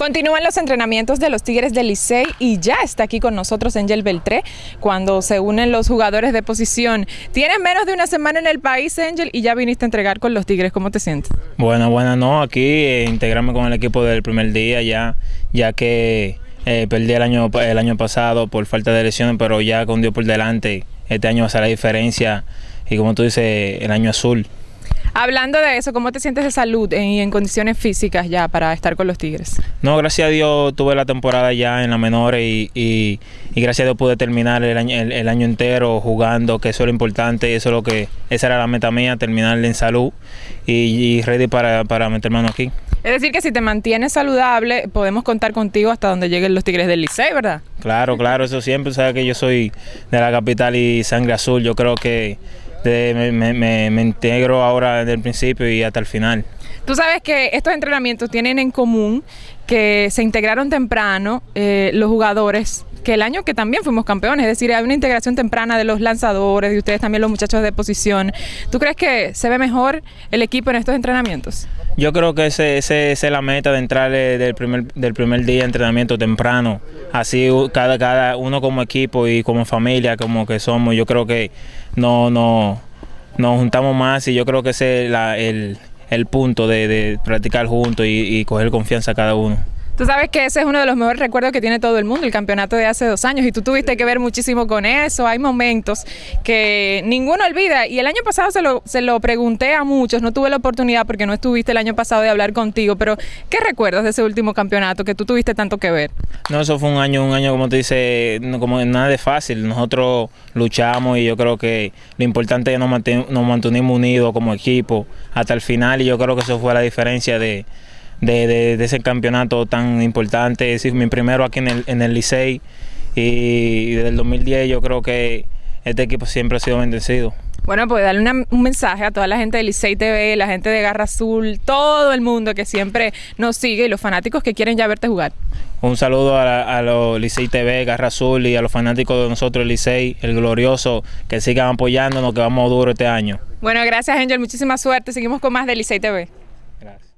Continúan los entrenamientos de los Tigres del Licey y ya está aquí con nosotros Angel Beltré cuando se unen los jugadores de posición. Tienes menos de una semana en el país, Angel, y ya viniste a entregar con los Tigres. ¿Cómo te sientes? Bueno, bueno, no, aquí eh, integrarme con el equipo del primer día ya, ya que eh, perdí el año, el año pasado por falta de lesiones, pero ya con Dios por delante, este año va a ser la diferencia y como tú dices, el año azul. Hablando de eso, ¿cómo te sientes de salud y en, condiciones físicas ya para estar con los Tigres? No, gracias a Dios tuve la temporada ya en la menor y, y, gracias a Dios pude terminar el año, el, año, entero jugando, que eso es lo importante, eso es lo que, esa era la meta mía, terminar en salud y, ready para, para meter mano aquí. Es decir, que si te mantienes saludable, podemos contar contigo hasta donde lleguen los Tigres del Licey, ¿verdad? Claro, claro, eso siempre, sabes que yo soy de la capital y sangre azul, yo creo que me, integro ahora desde el principio y hasta el final. Tú sabes que estos entrenamientos tienen en común que se integraron temprano eh, los jugadores, que el año que también fuimos campeones, es decir, hay una integración temprana de los lanzadores, de ustedes también los muchachos de posición. ¿Tú crees que se ve mejor el equipo en estos entrenamientos? Yo creo que esa ese, es la meta de entrar del primer, del primer día de entrenamiento temprano. Así cada, cada uno como equipo y como familia, como que somos, yo creo que no, no, nos juntamos más y yo creo que ese es el, el, punto de, practicar juntos y, y coger confianza cada uno. Tú sabes que ese es uno de los mejores recuerdos que tiene todo el mundo, el campeonato de hace dos años, y tú tuviste que ver muchísimo con eso. Hay momentos que ninguno olvida. Y el año pasado se lo, se lo pregunté a muchos, no tuve la oportunidad porque no estuviste el año pasado de hablar contigo, pero ¿qué recuerdas de ese último campeonato que tú tuviste tanto que ver? No, eso fue un año, un año como te dice, como nada de fácil. Nosotros luchamos y yo creo que lo importante es que nos mantuvimos unidos como equipo hasta el final y yo creo que eso fue la diferencia de de, ese campeonato tan importante. Es mi primero aquí en el, en el Licey y desde el 2010 yo creo que este equipo siempre ha sido bendecido. Bueno, pues darle un mensaje a toda la gente de Licey TV, la gente de Garra Azul, todo el mundo que siempre nos sigue y los fanáticos que quieren ya verte jugar. Un saludo a, los Licey TV, Garra Azul y a los fanáticos de nosotros, Licey, el glorioso, que sigan apoyándonos, que vamos duro este año. Bueno, gracias Angel, muchísima suerte. Seguimos con más de Licey TV.